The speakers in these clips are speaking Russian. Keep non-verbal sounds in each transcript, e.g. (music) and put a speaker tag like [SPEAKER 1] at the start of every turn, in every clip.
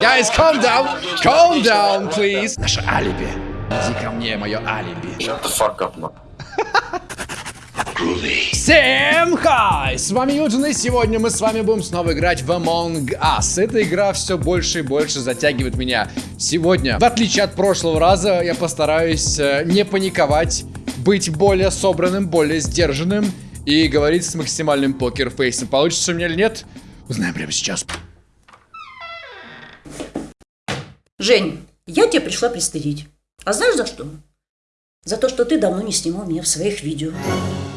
[SPEAKER 1] Guys, calm down! Calm down, please! Наше алиби. Иди ко мне, мое алиби.
[SPEAKER 2] Shut the fuck up, man.
[SPEAKER 1] Всем хай! С вами Юджин, и сегодня мы с вами будем снова играть в Among Us. Эта игра все больше и больше затягивает меня. Сегодня, в отличие от прошлого раза, я постараюсь э, не паниковать, быть более собранным, более сдержанным и говорить с максимальным покерфейсом. Получится у меня или нет? Узнаем прямо сейчас.
[SPEAKER 3] Жень, я тебя пришла пристыдить. А знаешь за что? За то, что ты давно не снимал меня в своих видео.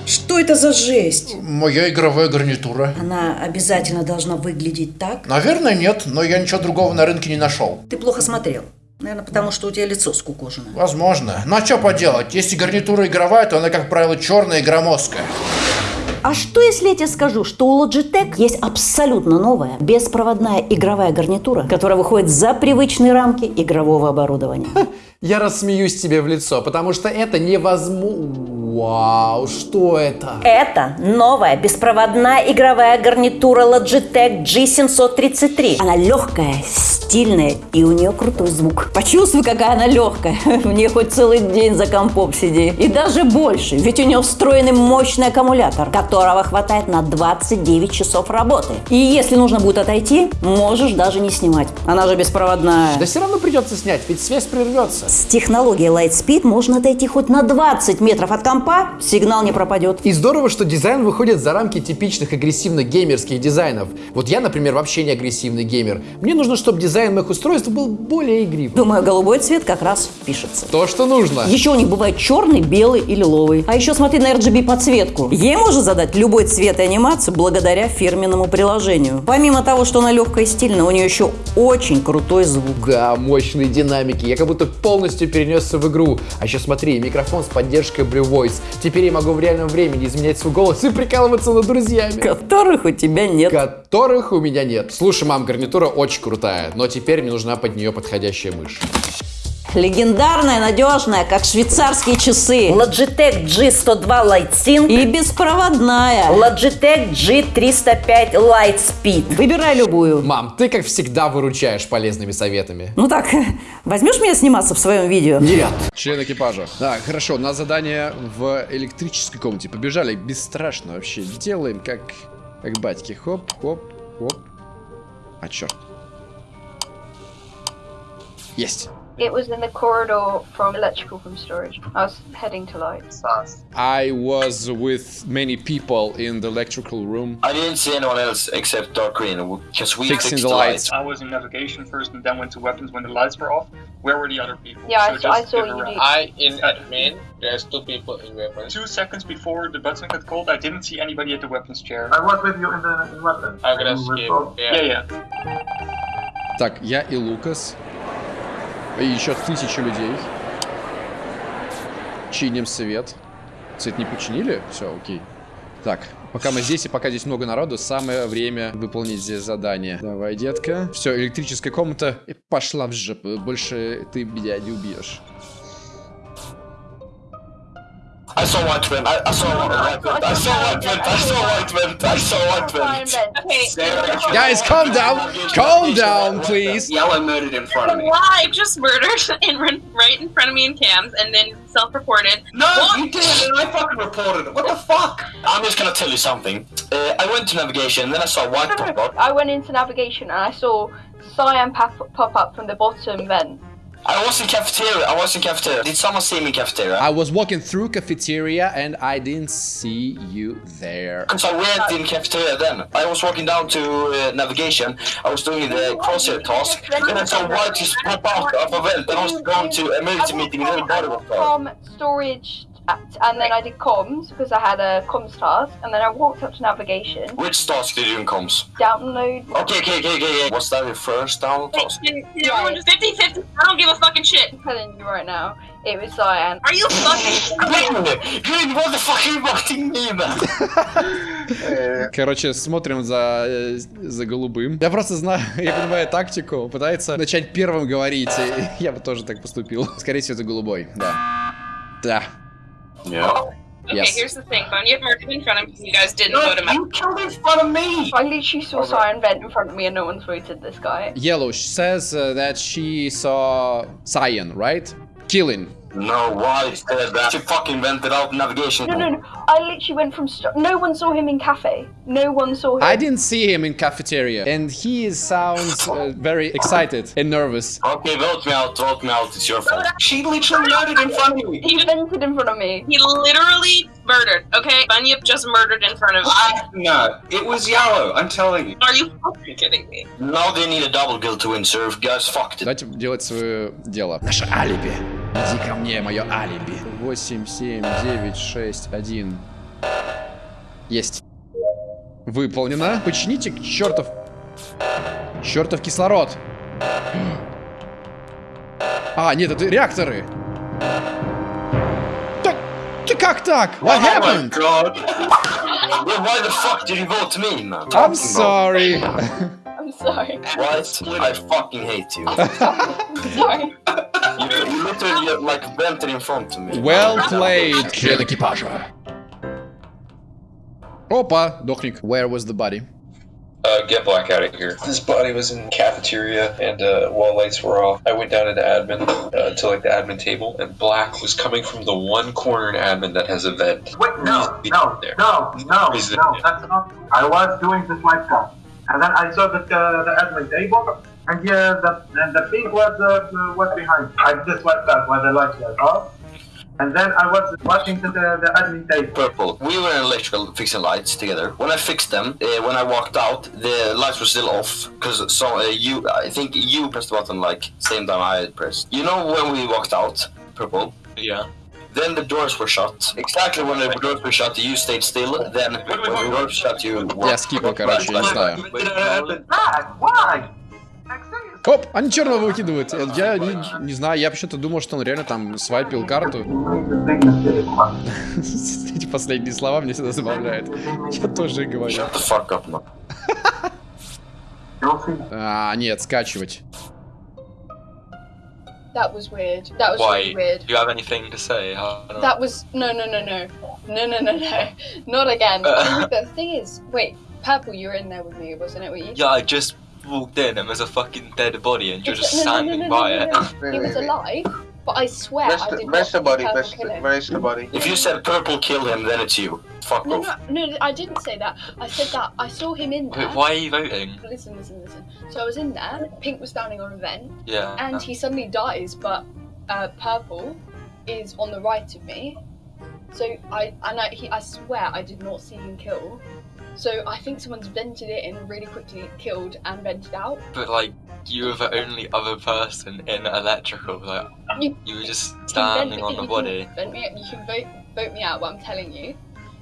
[SPEAKER 3] Что это за жесть?
[SPEAKER 1] Моя игровая гарнитура.
[SPEAKER 3] Она обязательно должна выглядеть так.
[SPEAKER 1] Наверное, нет, но я ничего другого на рынке не нашел.
[SPEAKER 3] Ты плохо смотрел. Наверное, потому что у тебя лицо скукожено.
[SPEAKER 1] Возможно. Но что поделать, если гарнитура игровая, то она, как правило, черная и громоздкая.
[SPEAKER 3] А что, если я тебе скажу, что у Logitech есть абсолютно новая беспроводная игровая гарнитура, которая выходит за привычные рамки игрового оборудования?
[SPEAKER 1] Я рассмеюсь тебе в лицо, потому что это невозможно. Вау, что это?
[SPEAKER 3] Это новая беспроводная игровая гарнитура Logitech G733. Она легкая, стильная и у нее крутой звук. Почувствуй, какая она легкая. В (laughs) ней хоть целый день за компом сиди. И даже больше, ведь у нее встроенный мощный аккумулятор, которого хватает на 29 часов работы. И если нужно будет отойти, можешь даже не снимать. Она же беспроводная.
[SPEAKER 1] Да все равно придется снять, ведь связь прервется.
[SPEAKER 3] С технологией Lightspeed можно отойти хоть на 20 метров от компа, сигнал не пропадет.
[SPEAKER 1] И здорово, что дизайн выходит за рамки типичных агрессивных геймерских дизайнов. Вот я, например, вообще не агрессивный геймер. Мне нужно, чтобы дизайн моих устройств был более игривым.
[SPEAKER 3] Думаю, голубой цвет как раз впишется.
[SPEAKER 1] То, что нужно.
[SPEAKER 3] Еще у них бывает черный, белый и лиловый. А еще смотри на RGB подсветку. Ей можно задать любой цвет и анимацию благодаря фирменному приложению. Помимо того, что она легкая и стильная, у нее еще очень крутой звук.
[SPEAKER 1] Да, мощные динамики. Я как будто полностью перенесся в игру. А еще смотри, микрофон с поддержкой Blue Voice. Теперь я могу в реальном времени изменять свой голос и прикалываться над друзьями.
[SPEAKER 3] Которых у тебя нет.
[SPEAKER 1] Которых у меня нет. Слушай, мам, гарнитура очень крутая, но теперь мне нужна под нее подходящая мышь.
[SPEAKER 3] Легендарная, надежная, как швейцарские часы. Logitech G102 Lightsync и беспроводная Logitech G305 Lightspeed. Выбирай любую.
[SPEAKER 1] Мам, ты как всегда выручаешь полезными советами.
[SPEAKER 3] Ну так, (laughs) возьмешь меня сниматься в своем видео?
[SPEAKER 1] Нет. Член экипажа. Да, хорошо, на задание в электрической комнате. Побежали, бесстрашно вообще. Делаем как, как батьки. Хоп, хоп, хоп. А черт. Есть.
[SPEAKER 4] It was in the corridor from electrical from storage. I was heading to lights.
[SPEAKER 1] I was with many people in the electrical room.
[SPEAKER 2] I didn't see anyone else except Dark Green because we
[SPEAKER 1] Fixing
[SPEAKER 2] fixed
[SPEAKER 1] the
[SPEAKER 2] the
[SPEAKER 1] lights.
[SPEAKER 2] lights.
[SPEAKER 5] I was in navigation first and then went to weapons when the lights were off. Where were the other people?
[SPEAKER 4] Yeah, I
[SPEAKER 5] So
[SPEAKER 4] s- I
[SPEAKER 5] just
[SPEAKER 4] saw
[SPEAKER 5] give
[SPEAKER 4] you
[SPEAKER 5] a round.
[SPEAKER 4] do-
[SPEAKER 6] I in admin. There's two people in weapons.
[SPEAKER 5] Two seconds before the button got called, I didn't see anybody at the weapons chair.
[SPEAKER 7] I was with you in the in weapons.
[SPEAKER 6] I'm gonna
[SPEAKER 7] And we
[SPEAKER 6] skip.
[SPEAKER 7] both-
[SPEAKER 5] Yeah,
[SPEAKER 6] Yeah.
[SPEAKER 5] yeah.
[SPEAKER 1] Так, я и Лукас. И еще тысячу людей. Чиним свет. Свет не починили? Все, окей. Так, пока мы здесь и пока здесь много народу, самое время выполнить здесь задание. Давай, детка. Все, электрическая комната пошла в жопу. Больше ты меня не убьешь.
[SPEAKER 2] I saw white vent. I, I saw white vent. I saw white vent. I saw white vent. I saw white
[SPEAKER 4] Fine
[SPEAKER 2] vent.
[SPEAKER 4] then. Okay.
[SPEAKER 1] Guys, calm down! Calm down, please!
[SPEAKER 2] Yellow murdered in front of me.
[SPEAKER 8] Why just murdered (laughs) in right in front of me in cams and then self-reported?
[SPEAKER 2] No, you did, and I fucking reported it. What the fuck? I'm just gonna tell you something. Uh, I went to navigation, and then I saw white pop up.
[SPEAKER 4] I went into navigation and I saw cyan pop, pop up from the bottom vent.
[SPEAKER 2] I was in cafeteria. I was in cafeteria. Did someone see me in cafeteria?
[SPEAKER 1] I was walking through cafeteria and I didn't see you there.
[SPEAKER 2] So I went in cafeteria then. I was walking down to uh, navigation. I was doing the crosshair task. Then I saw white just pop out of a vent. Then I was going to emergency meeting. Then the body was gone.
[SPEAKER 4] From storage at, and then I did comms because I had a comms task and then I walked up to navigation.
[SPEAKER 2] Which task did you do in comms?
[SPEAKER 4] Download.
[SPEAKER 2] Okay, okay, okay, okay, okay. Was that your first down
[SPEAKER 8] Wait,
[SPEAKER 2] task?
[SPEAKER 8] everyone just 50-50? I don't give a fucking shit.
[SPEAKER 4] I'm telling you right now, it was cyan.
[SPEAKER 8] Are you fucking
[SPEAKER 2] Green! What the fuck are you voting me then?
[SPEAKER 1] Короче, смотрим за, э, за голубым. Я просто знаю, я понимаю тактику. Пытается начать первым говорить. и Я бы тоже так поступил. Скорее всего, это голубой, да. Да.
[SPEAKER 2] Yeah.
[SPEAKER 8] Okay,
[SPEAKER 1] Yes.
[SPEAKER 8] here's the thing. Bunyip murdered in front of me. You guys didn't vote him out.
[SPEAKER 2] you killed in front of me!
[SPEAKER 4] I literally saw Cyan vent in front of me and no one's voted this guy.
[SPEAKER 1] Yellow says uh, that she saw Cyan, right? Killing.
[SPEAKER 2] No, why said that? She fucking vented out navigation.
[SPEAKER 4] No, no, no. I literally went from. St- no one saw him in cafe. No one saw him.
[SPEAKER 1] I didn't see him in cafeteria, and he sounds uh, very excited and nervous.
[SPEAKER 2] Okay, vote me out, vote me out, it's your fault. She literally murdered in front of me!
[SPEAKER 4] He vented in front of me.
[SPEAKER 8] He literally murdered. Okay, Bunyip just murdered in front of me.
[SPEAKER 9] No, it was yellow. I'm telling you.
[SPEAKER 8] Are you fucking kidding me?
[SPEAKER 2] Now they need a double kill to win, sir. Guys, fucked it.
[SPEAKER 1] Давайте делать свое дело. Наше алиби. Иди ко мне, мое алиби. 8, 7, 9, 6, 1. Есть. Выполнено. Почините чертов... Чертов кислород. А, нет, это реакторы. Так, ты как так? What
[SPEAKER 2] Oh
[SPEAKER 1] happened?
[SPEAKER 2] Well, why the fuck did you vote me, man?
[SPEAKER 1] I'm sorry.
[SPEAKER 4] I'm sorry.
[SPEAKER 2] What? I fucking hate you.
[SPEAKER 4] Sorry.
[SPEAKER 2] You, you literally like vented in front of me.
[SPEAKER 1] Well played. Член экипажа. Опа, дохник. Where was the body?
[SPEAKER 10] Uh, get Black out of here. This body was in cafeteria, and uh, while lights were off, I went down into admin uh, to like the admin table, and Black was coming from the one corner in admin that has a vent.
[SPEAKER 7] Wait, no,
[SPEAKER 10] He's
[SPEAKER 7] no,
[SPEAKER 10] there.
[SPEAKER 7] no, no,
[SPEAKER 10] He's there.
[SPEAKER 7] no, that's not. I was doing the slide count, and then I saw that uh, the admin table, And here, the, and the pink was uh, was behind. I just wiped that while the like that off. And then I was watching the, the admin tape.
[SPEAKER 2] Purple. We were in electrical fixing lights together. When I fixed them, uh, when I walked out, the lights were still off. Because so uh, you, I think you pressed the button like same time I pressed. You know when we walked out, purple.
[SPEAKER 10] Yeah.
[SPEAKER 2] Then the doors were shut. Exactly when the doors were shut, you stayed still. Then when the doors shut, you.
[SPEAKER 1] Yes, keep on, Karachi. Let's.
[SPEAKER 7] Ah, why?
[SPEAKER 1] Оп, они черного выкидывают. Я не, не знаю, я почему-то думал, что он реально там свайпил карту. Эти последние слова мне всегда забавляют. Я тоже говорю.
[SPEAKER 2] Shut the fuck up, man.
[SPEAKER 1] А, нет, скачивать.
[SPEAKER 11] That was weird. That was
[SPEAKER 10] Why?
[SPEAKER 11] really weird.
[SPEAKER 10] Do you have anything to say?
[SPEAKER 11] That was no, no, no, no, no, no, no, no, not again.
[SPEAKER 10] Uh.
[SPEAKER 11] the thing is, wait, purple, you were in there with me, wasn't it? Were you?
[SPEAKER 10] Yeah, I just walked in and there's a fucking dead body and you're
[SPEAKER 11] It's-
[SPEAKER 10] just
[SPEAKER 11] no, no, no,
[SPEAKER 10] standing
[SPEAKER 11] no,
[SPEAKER 10] by
[SPEAKER 11] no,
[SPEAKER 10] it.
[SPEAKER 11] no, (laughs) no. He was alive, but I swear
[SPEAKER 6] Where's
[SPEAKER 11] I did not
[SPEAKER 6] body? Where's the,
[SPEAKER 11] kill him.
[SPEAKER 6] where's the body?
[SPEAKER 2] If you said purple kill him, then it's you. Fuck
[SPEAKER 11] No,
[SPEAKER 2] off.
[SPEAKER 11] no, no, I didn't say that. I said that I saw him in there.
[SPEAKER 10] Wait, why are you voting?
[SPEAKER 11] Listen, listen, listen. So I was in there. Pink was standing on a vent,
[SPEAKER 10] Yeah.
[SPEAKER 11] and he suddenly dies, but uh, purple is on the right of me. So I and I, he, I swear I did not see him kill. So I think someone's vented it in really quickly, killed and vented out.
[SPEAKER 10] But like, you were the only other person in electrical. Like,
[SPEAKER 11] You-
[SPEAKER 10] you were just standing on the body.
[SPEAKER 11] Vent me, you can vote vote me out. What I'm telling you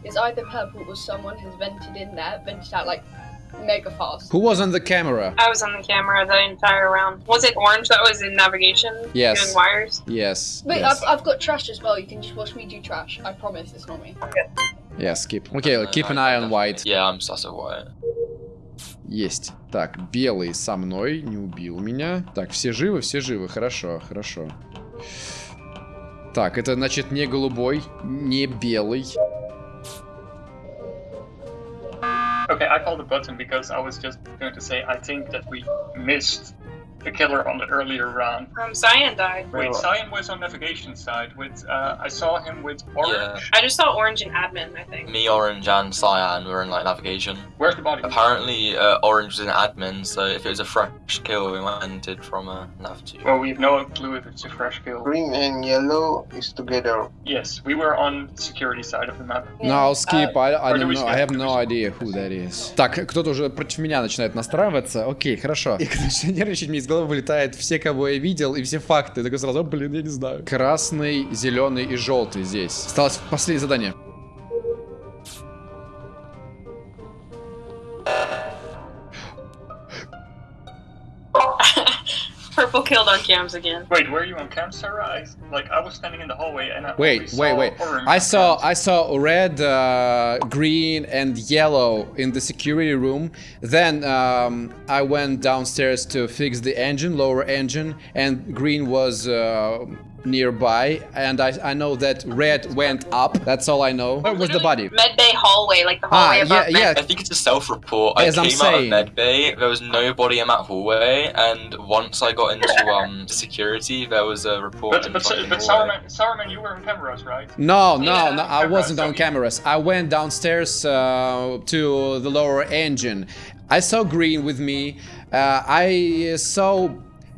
[SPEAKER 11] is either purple or someone has vented in there, vented out like mega fast.
[SPEAKER 1] Who was on the camera?
[SPEAKER 8] I was on the camera the entire round. Was it orange that was in navigation?
[SPEAKER 1] Yes.
[SPEAKER 8] Doing wires?
[SPEAKER 1] Yes.
[SPEAKER 11] Wait,
[SPEAKER 1] yes.
[SPEAKER 11] I've, I've got trash as well. You can just watch me do trash. I promise it's not me.
[SPEAKER 1] Yeah, skip. Окей, keep an eye on white.
[SPEAKER 10] Yeah, I'm sus of white.
[SPEAKER 1] Есть. Так, белый со мной, не убил меня. Так, все живы, все живы. Хорошо, хорошо. Так, это значит не голубой, не белый.
[SPEAKER 5] I called the button because I was just going to say I think that we missed the killer on the earlier round.
[SPEAKER 8] Um, Cyan died.
[SPEAKER 5] Wait, Cyan was on navigation side with uh, I saw him with orange.
[SPEAKER 10] Yeah.
[SPEAKER 8] I just saw orange and admin, I think.
[SPEAKER 10] Me, Orange, and Cyan were in like navigation.
[SPEAKER 5] Where's the body?
[SPEAKER 10] Apparently, uh, Orange was in admin, so if it was a fresh kill, we went it from a nav to.
[SPEAKER 5] Well, we have no clue if it's a fresh kill.
[SPEAKER 6] Green and yellow is together.
[SPEAKER 5] Yes, we were on security side of the map.
[SPEAKER 1] No, I'll skip. I, I
[SPEAKER 5] or do
[SPEAKER 1] don't
[SPEAKER 5] we
[SPEAKER 1] know.
[SPEAKER 5] skip?
[SPEAKER 1] I have no idea who that is. Так, кто-то уже против меня начинает настраиваться. Окей, хорошо. И (laughs) когда начинаю нервничать, мне из головы вылетает все, кого я видел, и все факты. Я такой сразу, «О, блин, я не знаю. Красный, зеленый и желтый здесь. Осталось последнее задание.
[SPEAKER 8] Cams again.
[SPEAKER 5] Wait, were you on cam, Sarah? I, like I was standing in the hallway and I
[SPEAKER 1] Wait,
[SPEAKER 5] saw
[SPEAKER 1] wait, wait.
[SPEAKER 5] orange
[SPEAKER 1] I saw
[SPEAKER 5] cams.
[SPEAKER 1] I saw red, uh, green, and yellow in the security room. Then um, I went downstairs to fix the engine, lower engine, and green was uh, nearby, and I, I know that red went up. That's all I know. Where was the body?
[SPEAKER 8] Medbay hallway, like the
[SPEAKER 1] Ah,
[SPEAKER 8] hallway
[SPEAKER 1] yeah,
[SPEAKER 8] above Med
[SPEAKER 1] yeah.
[SPEAKER 12] I think it's a self-report. I
[SPEAKER 1] As I'm
[SPEAKER 12] came
[SPEAKER 1] saying.
[SPEAKER 12] out of medbay. There was nobody in that hallway, and once I got into um security, there was a report.
[SPEAKER 5] But
[SPEAKER 12] in
[SPEAKER 5] but
[SPEAKER 12] fucking
[SPEAKER 5] but
[SPEAKER 12] hallway.
[SPEAKER 5] Sourman, Sourman, you were on cameras, right?
[SPEAKER 1] No, no,
[SPEAKER 5] Yeah,
[SPEAKER 1] no, I
[SPEAKER 5] cameras,
[SPEAKER 1] wasn't
[SPEAKER 5] so
[SPEAKER 1] on
[SPEAKER 5] you-
[SPEAKER 1] cameras. I went downstairs uh, to the lower engine. I saw green with me. Uh, I saw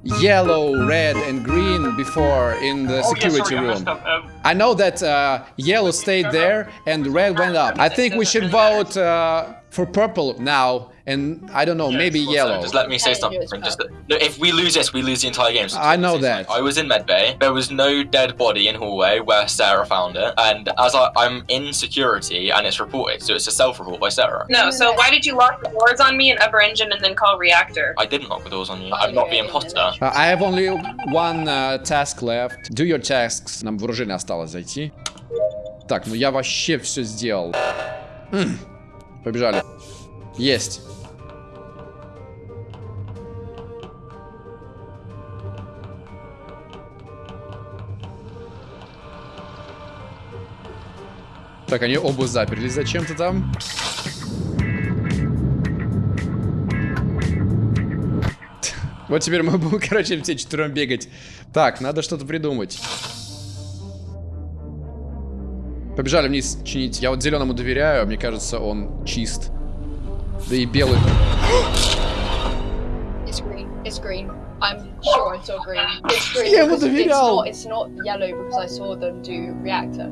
[SPEAKER 1] yellow, red, and green before in the
[SPEAKER 5] oh yeah,
[SPEAKER 1] security
[SPEAKER 5] sorry,
[SPEAKER 1] room.
[SPEAKER 5] up. Um,
[SPEAKER 1] I know that uh, yellow stayed there and red went up. I think we should vote uh, for purple now, and I don't know, maybe
[SPEAKER 12] So
[SPEAKER 1] yellow.
[SPEAKER 12] Just let me say
[SPEAKER 11] Can you
[SPEAKER 12] something.
[SPEAKER 11] do it,
[SPEAKER 12] Just no, if we lose this, we lose the entire game. So
[SPEAKER 1] I
[SPEAKER 12] just let me
[SPEAKER 1] know
[SPEAKER 12] say
[SPEAKER 1] that.
[SPEAKER 12] something. I was in medbay. There was no dead body in hallway where Sarah found it, and as I, I'm in security, and it's reported, so it's a self-report by Sarah.
[SPEAKER 8] No, so why did you lock the doors on me in upper engine and then call reactor?
[SPEAKER 12] I didn't lock the doors on you. I'm not the imposter.
[SPEAKER 1] Uh, I have only one uh, task left. Do your tasks. Нам вооружение осталось зайти. Так, ну я вообще все сделал. М, Побежали. Есть. Так, они оба заперлись зачем-то там. (laughs) Вот теперь мы будем, (laughs) короче, все четвером бегать. Так, надо что-то придумать. Побежали вниз чинить. Я вот зеленому доверяю, мне кажется, он чист. Да и белый.
[SPEAKER 11] It's green. It's green. I'm sure I saw green. It's green.
[SPEAKER 1] Я ему
[SPEAKER 11] because it's
[SPEAKER 1] доверял.
[SPEAKER 11] not, it's not yellow because I saw them do reactor.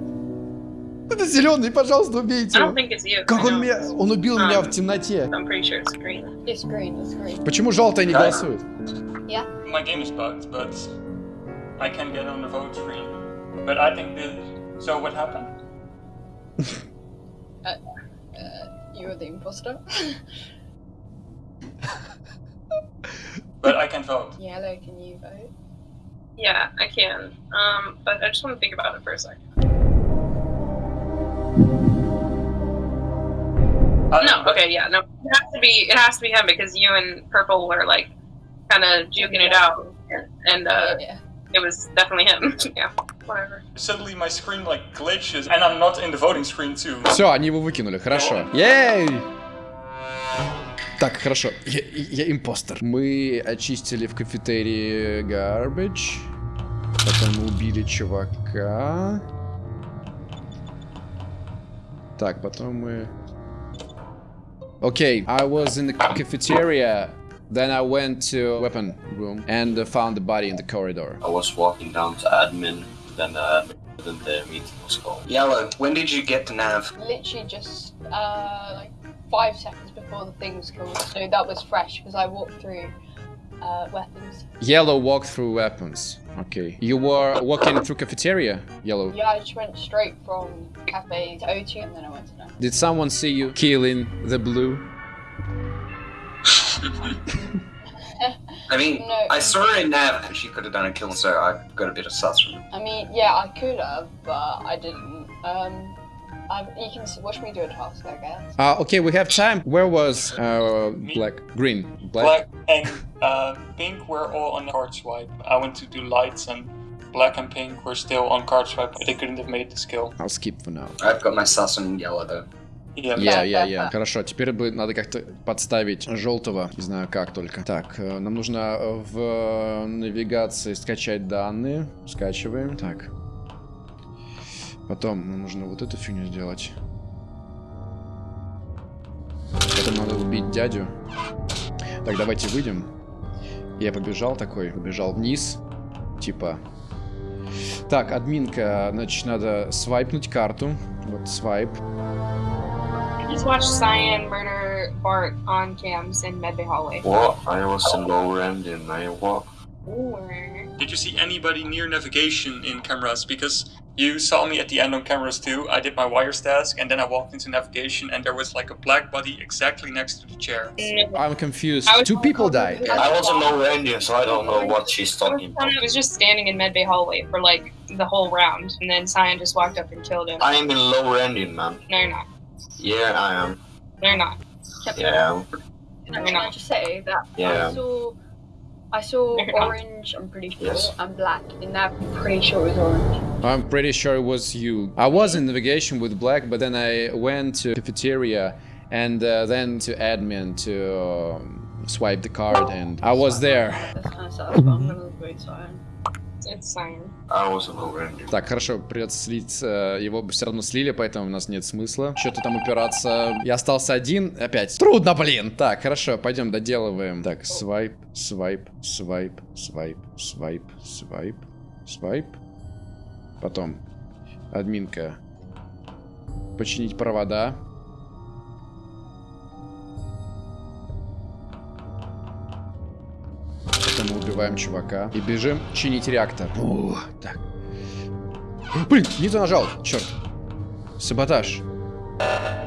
[SPEAKER 1] Это зеленый, пожалуйста, убейте его.
[SPEAKER 8] it's.
[SPEAKER 1] Как он меня... Он убил меня в темноте.
[SPEAKER 8] Sure it's green.
[SPEAKER 11] It's green. It's green.
[SPEAKER 1] Почему желтый не голосует?
[SPEAKER 11] Yeah.
[SPEAKER 5] my game is bugged, but I can get on the vote screen. But I think the so what happened? (laughs)
[SPEAKER 11] Uh, you're the imposter. (laughs)
[SPEAKER 5] But I can vote.
[SPEAKER 11] Yellow, can you vote?
[SPEAKER 8] Yeah, I can. Um, but I just want to think about it for a second. no, okay, yeah, no. It has to be. It has to be him because you and Purple were like kind of juking it out, and uh, it was definitely him. yeah, whatever.
[SPEAKER 5] Suddenly my screen like glitches, and I'm not in the voting screen too.
[SPEAKER 1] Все, они его выкинули, хорошо. Ей! Так, хорошо. Я, я импостер. Мы очистили в кафетерии garbage. Потом мы убили чувака. Так, потом мы... Окей, I was in the cafeteria. Then I went to weapon room and uh, found the body in the corridor.
[SPEAKER 2] I was walking down to admin, then the admin, then the meeting was called.
[SPEAKER 9] Yellow, when did you get to Nav?
[SPEAKER 11] Literally just uh, like five seconds before the thing was killed. So that was fresh because I walked through uh, weapons.
[SPEAKER 1] Yellow walked through weapons. Okay. You were walking through cafeteria, Yellow.
[SPEAKER 11] Yeah, I just went straight from cafe to O2 and then I went to Nav.
[SPEAKER 1] Did someone see you killing the blue?
[SPEAKER 9] I mean,
[SPEAKER 11] No.
[SPEAKER 9] I saw her in Nav and she could have done a kill, so I got a bit of sus from it.
[SPEAKER 11] I mean, yeah, I could have, but I didn't. Um, I've, you can watch me do a task, I guess.
[SPEAKER 1] Uh, okay, we have time. Where was uh, black? Green.
[SPEAKER 5] Black and uh, pink were all on the card swipe. I went to do lights, and black and pink were still on card swipe. They couldn't have made the skill.
[SPEAKER 1] I'll skip for now.
[SPEAKER 9] I've got my sus on yellow though.
[SPEAKER 5] Yeah.
[SPEAKER 1] Я, я, я. Хорошо, теперь бы надо как-то подставить желтого. Не знаю как только. Так, э, нам нужно э, в навигации скачать данные. Скачиваем. Так. Потом нам нужно вот эту фигню сделать. Потом надо убить дядю. Так, давайте выйдем. Я побежал такой, побежал вниз. Типа. Так, админка, значит, надо свайпнуть карту. Вот свайп.
[SPEAKER 8] Just watch Cyan murder Bart on cams in Medbay hallway.
[SPEAKER 2] What? I was in lower end and I walked.
[SPEAKER 5] Did you see anybody near navigation in cameras? Because you saw me at the end on cameras too. I did my wires task and then I walked into navigation and there was like a black body exactly next to the chair.
[SPEAKER 1] I'm confused. Two people died.
[SPEAKER 2] I was in lower end, so I don't know what she's talking about.
[SPEAKER 8] I was just standing in Medbay hallway for like the whole round, and then Cyan just walked up and killed him.
[SPEAKER 2] I am in lower ending, man.
[SPEAKER 8] No, you're not.
[SPEAKER 2] Yeah, I am.
[SPEAKER 8] No, you're not.
[SPEAKER 2] Yeah.
[SPEAKER 11] Can I, can I just say that
[SPEAKER 2] Yeah.
[SPEAKER 11] I saw I saw orange, I'm pretty sure, and black. In that, I'm pretty sure it was orange.
[SPEAKER 1] I'm pretty sure it was you. I was in navigation with Black, but then I went to cafeteria and uh, then to admin to um, swipe the card, and I was there.
[SPEAKER 11] That's kind of sad, but I'm gonna wait cyan.
[SPEAKER 8] It's cyan.
[SPEAKER 2] Over
[SPEAKER 1] Так, хорошо, придется слить. э, Его бы все равно слили, поэтому у нас нет смысла. Что-то там упираться. Я остался один. Опять. Трудно, блин. Так, хорошо, пойдем доделываем. Так, свайп, свайп, свайп, свайп, свайп, свайп, свайп. Потом. Админка. Починить провода. Убиваем чувака. И бежим чинить реактор. О, так. Блин, не то нажал. Черт. Саботаж.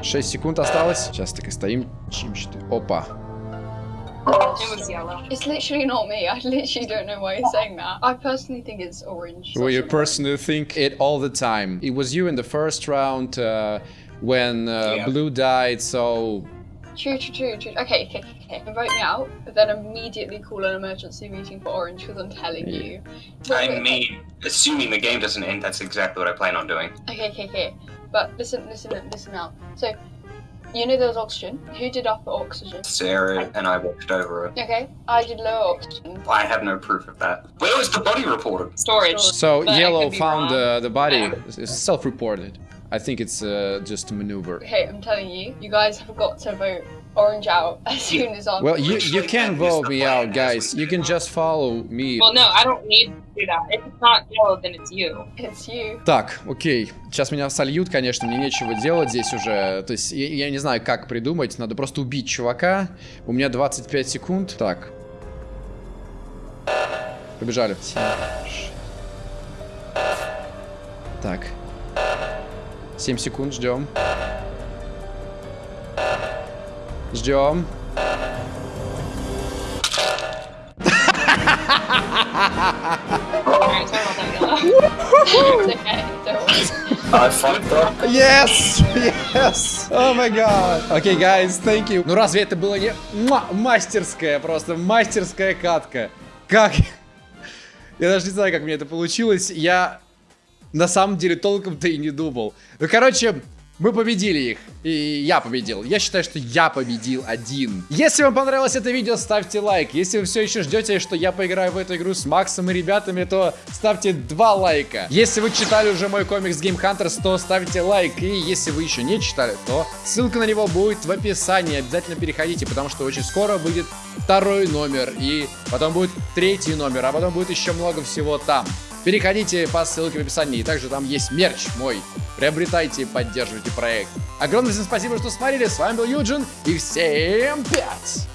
[SPEAKER 1] 6 секунд осталось. Сейчас так и стоим. Чим что Опа.
[SPEAKER 8] It was yellow.
[SPEAKER 11] It's literally not me. I literally don't know why you're saying that. I personally think it's orange.
[SPEAKER 1] Well, you personally think it all the time. It was you in the first round uh, when uh,
[SPEAKER 2] Yeah.
[SPEAKER 1] Blue died, so
[SPEAKER 11] True, true, true, true. Okay, okay, okay. Vote me out, but then immediately call an emergency meeting for orange because I'm telling you.
[SPEAKER 9] I
[SPEAKER 11] Wait, wait,
[SPEAKER 9] mean, assuming the game doesn't end, that's exactly what I plan on doing.
[SPEAKER 11] Okay, okay, okay. But listen, listen, listen now. So, you know there was oxygen. Who did upper oxygen?
[SPEAKER 9] Sarah and I watched over it.
[SPEAKER 11] Okay, I did lower oxygen.
[SPEAKER 9] I have no proof of that. Where was the body reported?
[SPEAKER 8] Storage.
[SPEAKER 1] so
[SPEAKER 8] But
[SPEAKER 1] Yellow found
[SPEAKER 8] wrong.
[SPEAKER 1] uh, the body. It's self-reported. I think it's uh, just a maneuver.
[SPEAKER 11] Okay, I'm telling you, you guys have got to vote orange out (laughs) as soon as I'm.
[SPEAKER 1] Well, you you can vote me out, guys. You can just follow me.
[SPEAKER 8] Well, no, I don't need to do that. If it's not yellow, then it's you.
[SPEAKER 11] It's you.
[SPEAKER 1] Так, окей. Сейчас меня сольют, конечно, мне нечего делать здесь уже. То есть я, я не знаю, как придумать. Надо просто убить чувака. У меня 25 секунд. Так. Побежали. Так. 7 секунд, ждем.
[SPEAKER 11] Worry.
[SPEAKER 2] I fucked up.
[SPEAKER 1] Yes! Yes! Oh my god! Окей, okay, guys, thank you. Ну разве это было не... Мастерская, просто мастерская катка. Как? Я даже не знаю, как мне это получилось. Я на самом деле толком-то и не думал. Ну, короче, мы победили их. И я победил. Я считаю, что я победил один. Если вам понравилось это видео, ставьте лайк. Если вы все еще ждете, что я поиграю в эту игру с Максом и ребятами, то ставьте два лайка. Если вы читали уже мой комикс Game Hunters, то ставьте лайк. И если вы еще не читали, то ссылка на него будет в описании. Обязательно переходите, потому что очень скоро выйдет второй номер. И потом будет третий номер, а потом будет еще много всего там. Переходите по ссылке в описании, и также там есть мерч мой. Приобретайте и поддерживайте проект. Огромное всем спасибо, что смотрели. С вами был Юджин, и всем пять!